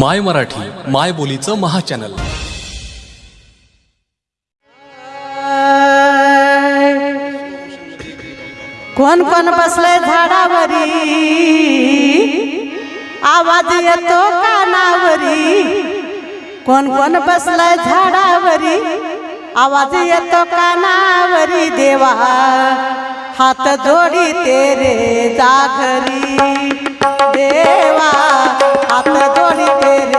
माय मराठी माय बोलीचं महाचॅनल. कोण कोण बसलंय झाडावरी? आवाज येतो कानावरी. कोण कोण बसलंय झाडावरी? आवाज येतो कानावरी. देवा हात जोडी तेरे जाघरी देवा आता जोडी फेरे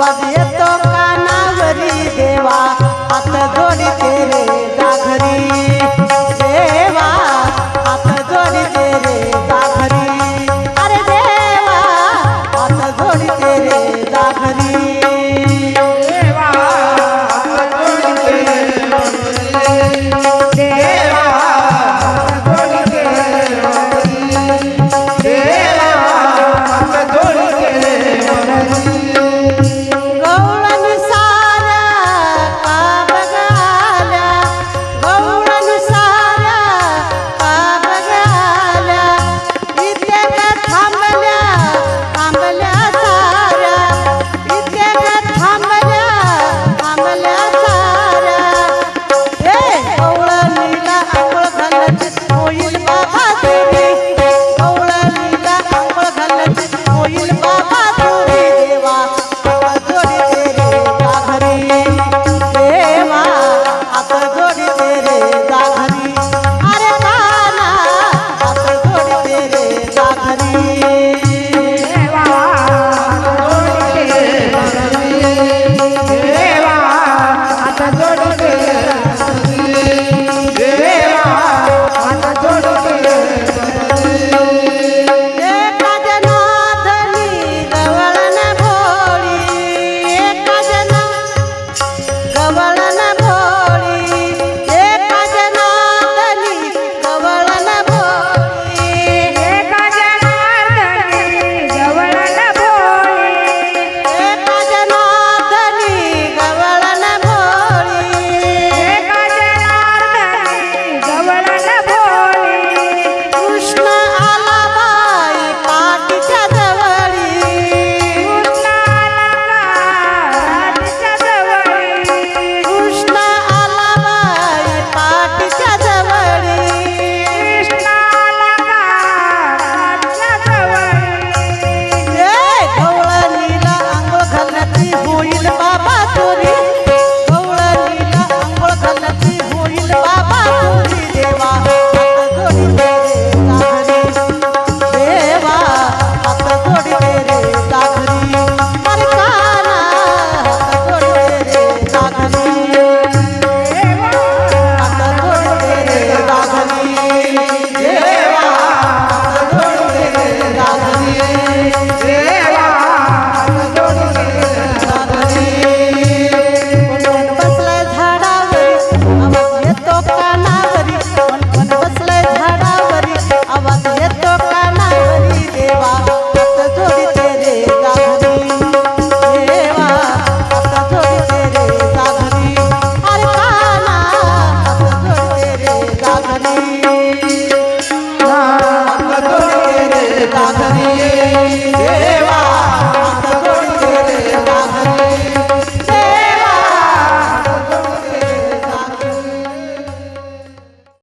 Bye. बाबा तुरी गवळणीला आंघोळ घालती होईल बाबा.